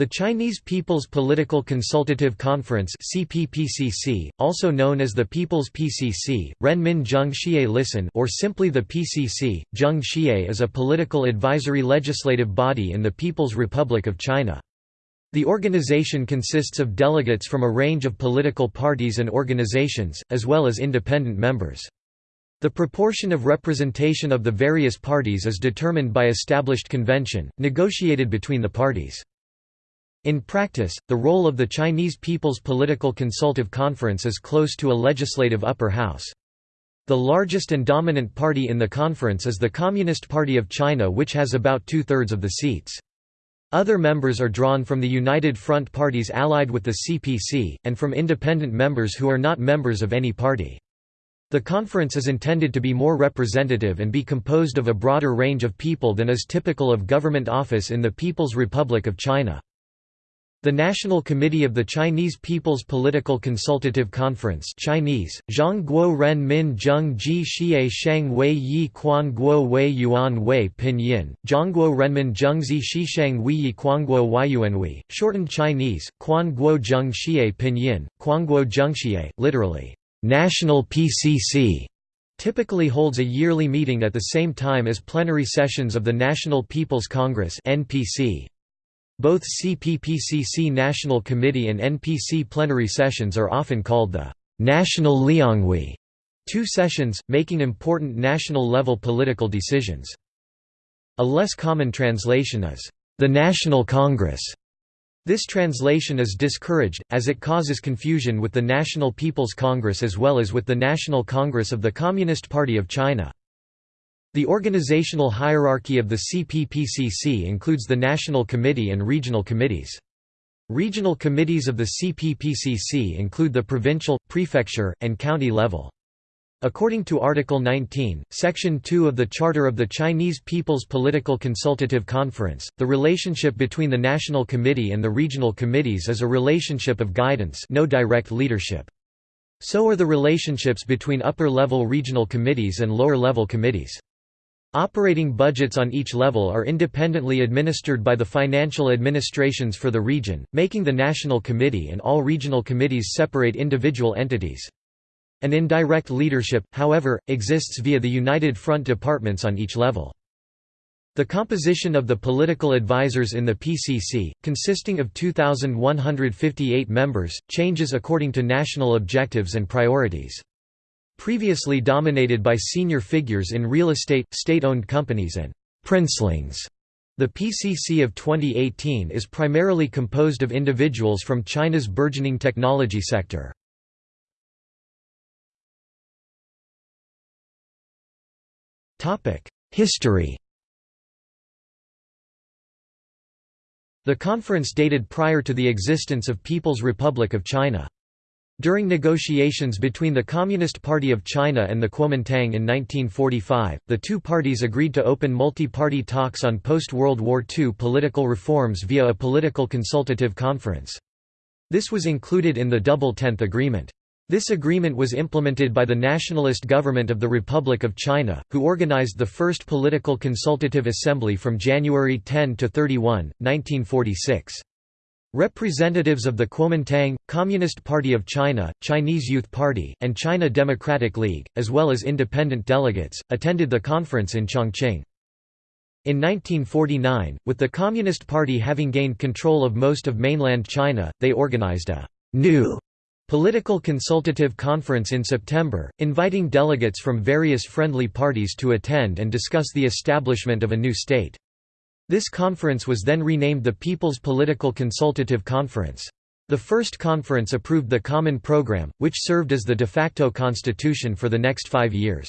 The Chinese People's Political Consultative Conference CPPCC, also known as the People's PCC, Renmin Zheng Xie Listen or simply the PCC, Zheng Xie is a political advisory legislative body in the People's Republic of China. The organization consists of delegates from a range of political parties and organizations, as well as independent members. The proportion of representation of the various parties is determined by established convention, negotiated between the parties. In practice, the role of the Chinese People's Political Consultative Conference is close to a legislative upper house. The largest and dominant party in the conference is the Communist Party of China which has about two-thirds of the seats. Other members are drawn from the United Front parties allied with the CPC, and from independent members who are not members of any party. The conference is intended to be more representative and be composed of a broader range of people than is typical of government office in the People's Republic of China. The National Committee of the Chinese People's Political Consultative Conference Chinese, Zhangguo Ren Min Zheng Ji Xie Shang Wei Yi Quan Guo Wei Yuan Wei Pinyin, Zhangguo Renmin Zhengzi Shishang Wei Yi Quanguo Wei, shortened Chinese, Quan Guo Zheng Xie Pinyin, Quanguo Zhengxie, literally, National PCC, typically holds a yearly meeting at the same time as plenary sessions of the National People's Congress NPC. Both CPPCC National Committee and NPC plenary sessions are often called the National Lianghui, two sessions, making important national-level political decisions. A less common translation is, the National Congress. This translation is discouraged, as it causes confusion with the National People's Congress as well as with the National Congress of the Communist Party of China. The organizational hierarchy of the CPPCC includes the National Committee and regional committees. Regional committees of the CPPCC include the provincial, prefecture, and county level. According to Article 19, Section 2 of the Charter of the Chinese People's Political Consultative Conference, the relationship between the National Committee and the regional committees is a relationship of guidance no direct leadership. So are the relationships between upper-level regional committees and lower-level committees. Operating budgets on each level are independently administered by the financial administrations for the region, making the National Committee and all regional committees separate individual entities. An indirect leadership, however, exists via the United Front departments on each level. The composition of the political advisors in the PCC, consisting of 2,158 members, changes according to national objectives and priorities. Previously dominated by senior figures in real estate, state-owned companies and «princelings», the PCC of 2018 is primarily composed of individuals from China's burgeoning technology sector. History The conference dated prior to the existence of People's Republic of China. During negotiations between the Communist Party of China and the Kuomintang in 1945, the two parties agreed to open multi-party talks on post-World War II political reforms via a political consultative conference. This was included in the Double Tenth Agreement. This agreement was implemented by the nationalist government of the Republic of China, who organized the first political consultative assembly from January 10 to 31, 1946. Representatives of the Kuomintang, Communist Party of China, Chinese Youth Party, and China Democratic League, as well as independent delegates, attended the conference in Chongqing. In 1949, with the Communist Party having gained control of most of mainland China, they organized a «new» political consultative conference in September, inviting delegates from various friendly parties to attend and discuss the establishment of a new state. This conference was then renamed the People's Political Consultative Conference. The first conference approved the Common Program, which served as the de facto constitution for the next five years.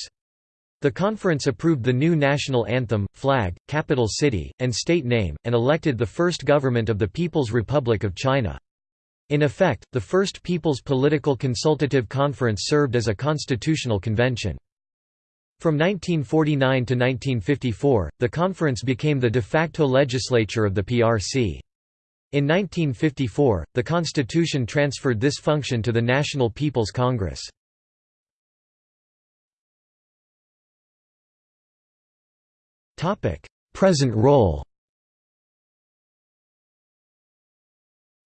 The conference approved the new national anthem, flag, capital city, and state name, and elected the first government of the People's Republic of China. In effect, the first People's Political Consultative Conference served as a constitutional convention. From 1949 to 1954, the conference became the de facto legislature of the PRC. In 1954, the constitution transferred this function to the National People's Congress. Present role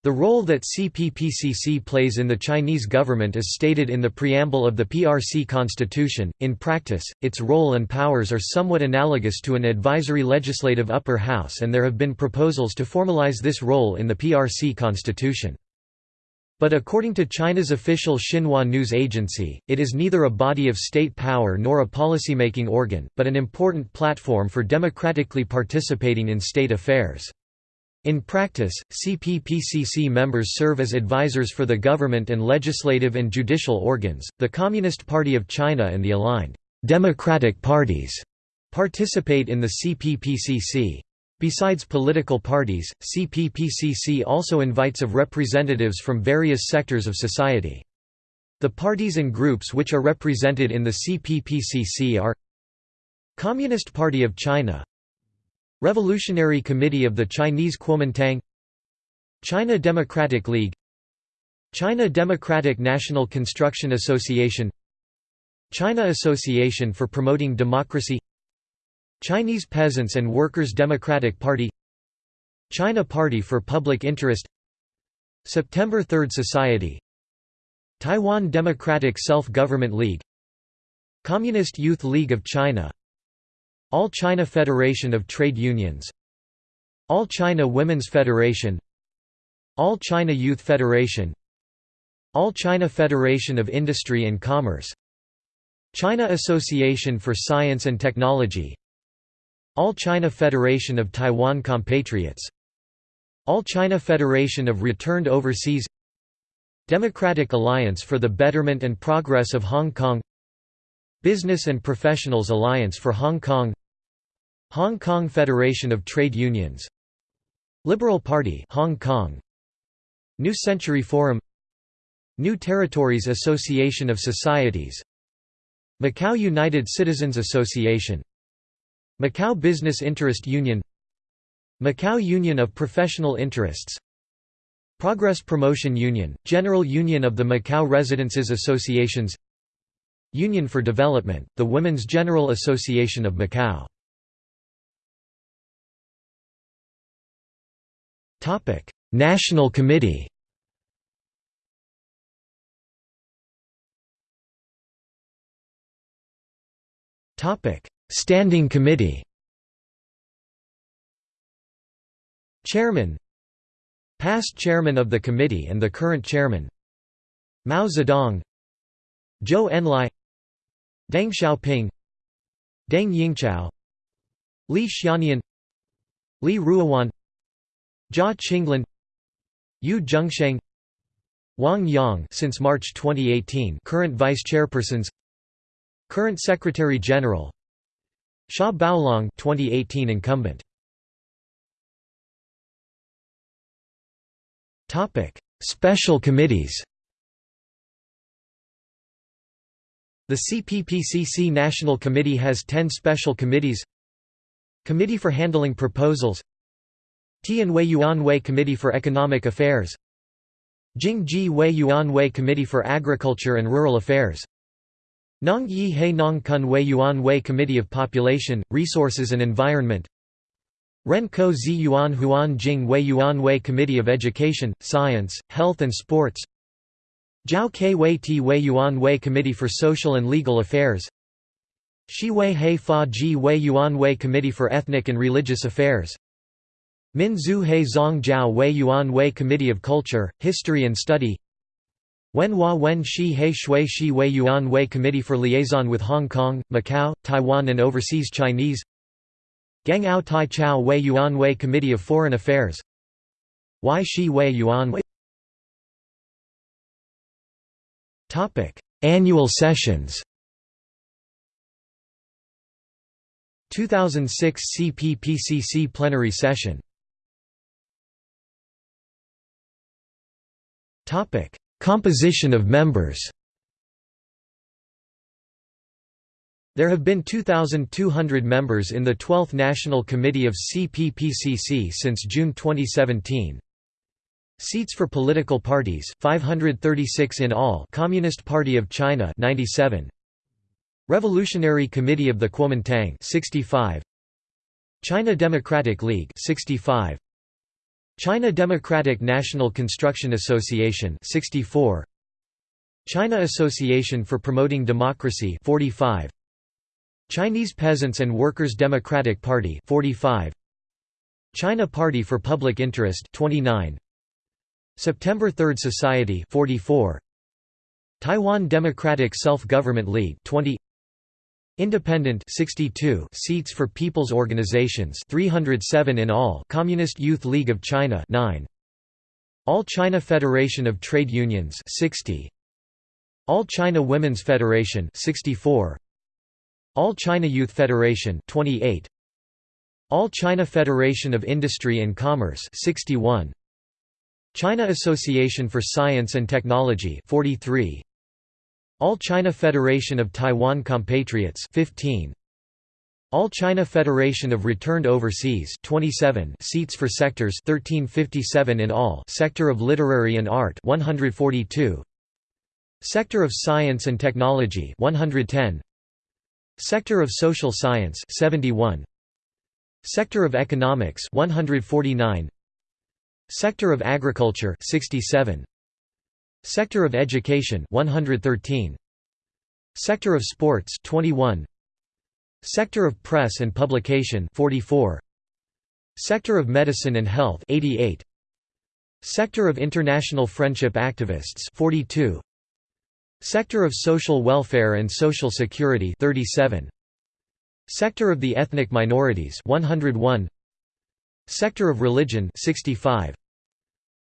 The role that CPPCC plays in the Chinese government is stated in the preamble of the PRC constitution. In practice, its role and powers are somewhat analogous to an advisory legislative upper house and there have been proposals to formalize this role in the PRC constitution. But according to China's official Xinhua news agency, it is neither a body of state power nor a policymaking organ, but an important platform for democratically participating in state affairs. In practice, CPPCC members serve as advisors for the government and legislative and judicial organs. The Communist Party of China and the aligned democratic parties participate in the CPPCC. Besides political parties, CPPCC also invites of representatives from various sectors of society. The parties and groups which are represented in the CPPCC are Communist Party of China Revolutionary Committee of the Chinese Kuomintang China Democratic League China Democratic National Construction Association China Association for Promoting Democracy Chinese Peasants and Workers' Democratic Party China Party for Public Interest September Third Society Taiwan Democratic Self-Government League Communist Youth League of China all China Federation of Trade Unions. All China Women's Federation. All China Youth Federation. All China Federation of Industry and Commerce. China Association for Science and Technology. All China Federation of Taiwan Compatriots. All China Federation of Returned Overseas. Democratic Alliance for the Betterment and Progress of Hong Kong Business and Professionals Alliance for Hong Kong Hong Kong Federation of Trade Unions Liberal Party Hong Kong New Century Forum New Territories Association of Societies Macau United Citizens Association Macau Business Interest Union Macau Union of Professional Interests Progress Promotion Union, General Union of the Macau Residences Associations Union for Development, the Women's General Association of Macau. National Committee. Standing Committee. Chairman. Past Chairman of the Committee and the current Chairman. Mao Zedong. Zhou Enlai Deng Xiaoping Deng Yingchao Li Xiannian Li Ruihuan Jia Qinglin Yu Zhengsheng Wang Yang since March 2018 current vice chairpersons Current Secretary General Xia Baolong 2018 incumbent. Topic Special committees The CPPCC National Committee has 10 special committees. Committee for Handling Proposals. Tianwei Yuanwei Committee for Economic Affairs. Jingji Wei Yuanwei Committee for Agriculture and Rural Affairs. Nong Yi He Nong Kun Wei Yuanwei Committee of Population, Resources and Environment. Ren Ko Zi Yuan Huan Jing Wei Yuanwei Committee of Education, Science, Health and Sports Ke Wei Ti Wei Yuanwei Committee for Social and Legal Affairs Shi Wei He Fa Ji Wei Yuanwei Committee for Ethnic and Religious Affairs Min Zhu He Zong Jiao Wei Yuan Wei Committee of Culture, History and Study Wen Hua Wen Shi He Shui Shi Wei Yuan Wei Committee for Liaison with Hong Kong, Macau, Taiwan and Overseas Chinese Gang Ao Tai Chao Wei Yuan Wei Committee of Foreign Affairs Y Shi Wei Yuan Wei Annual sessions 2006 CPPCC plenary session Topic: Composition of members. There have been 2,200 members in the 12th National Committee of CPPCC since June 2017. Seats for political parties 536 in all Communist Party of China 97 Revolutionary Committee of the Kuomintang 65 China Democratic League 65 China Democratic National Construction Association 64 China Association for Promoting Democracy 45 Chinese Peasants and Workers Democratic Party 45 China Party for Public Interest 29 September Third Society 44 Taiwan Democratic Self-Government League 20 Independent 62 seats for people's organizations 307 in all. Communist Youth League of China 9 All China Federation of Trade Unions 60 All China Women's Federation 64 All China Youth Federation 28 All China Federation of Industry and Commerce 61 China Association for Science and Technology 43 All China Federation of Taiwan Compatriots 15 All China Federation of Returned Overseas 27 seats for sectors 1357 in all. Sector of Literary and Art 142 Sector of Science and Technology 110 Sector of Social Science 71 Sector of Economics 149 Sector of Agriculture 67 Sector of Education 113 Sector of Sports 21 Sector of Press and Publication 44 Sector of Medicine and Health 88 Sector of International Friendship Activists 42 Sector of Social Welfare and Social Security 37 Sector of the Ethnic Minorities 101 Sector of Religion 65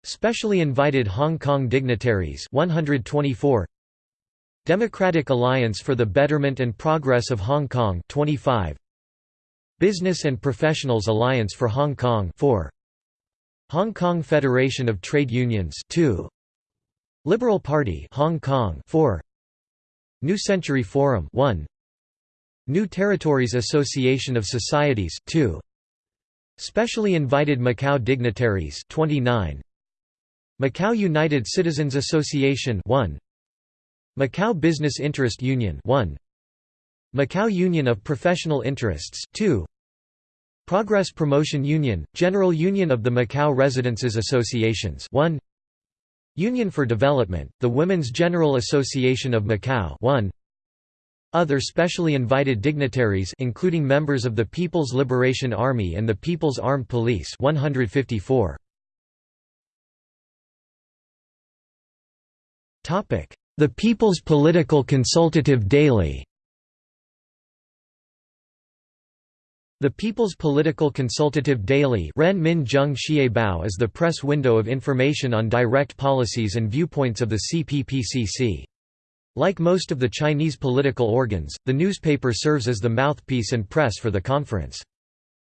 Specially invited Hong Kong dignitaries 124 Democratic Alliance for the Betterment and Progress of Hong Kong 25 Business and Professionals Alliance for Hong Kong 4 Hong Kong Federation of Trade Unions 2 Liberal Party Hong Kong 4 New Century Forum 1 New Territories Association of Societies 2 Specially invited Macau dignitaries 29 Macau United Citizens Association 1 Macau Business Interest Union 1 Macau Union of Professional Interests 2 Progress Promotion Union General Union of the Macau Residences Associations 1 Union for Development The Women's General Association of Macau 1 other specially invited dignitaries including members of the People's Liberation Army and the People's Armed Police 154. The People's Political Consultative Daily The People's Political Consultative Daily is the press window of information on direct policies and viewpoints of the CPPCC. Like most of the Chinese political organs, the newspaper serves as the mouthpiece and press for the conference.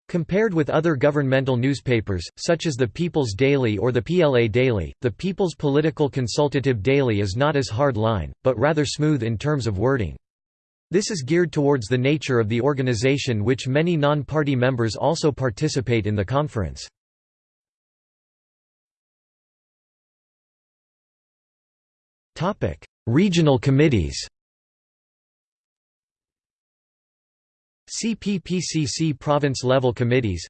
Compared with other governmental newspapers, such as the People's Daily or the PLA Daily, the People's Political Consultative Daily is not as hard-line, but rather smooth in terms of wording. This is geared towards the nature of the organization which many non-party members also participate in the conference. Regional committees CPPCC province-level committees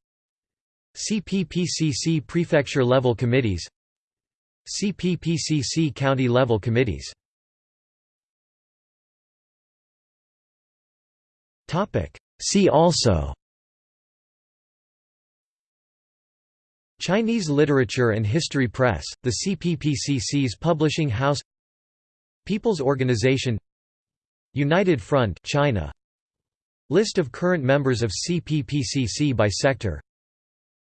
CPPCC prefecture-level committees CPPCC county-level committees See also Chinese Literature and History Press, the CPPCC's publishing house People's Organization United Front China. List of current members of CPPCC by sector.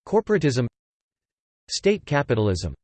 Corporatism. State capitalism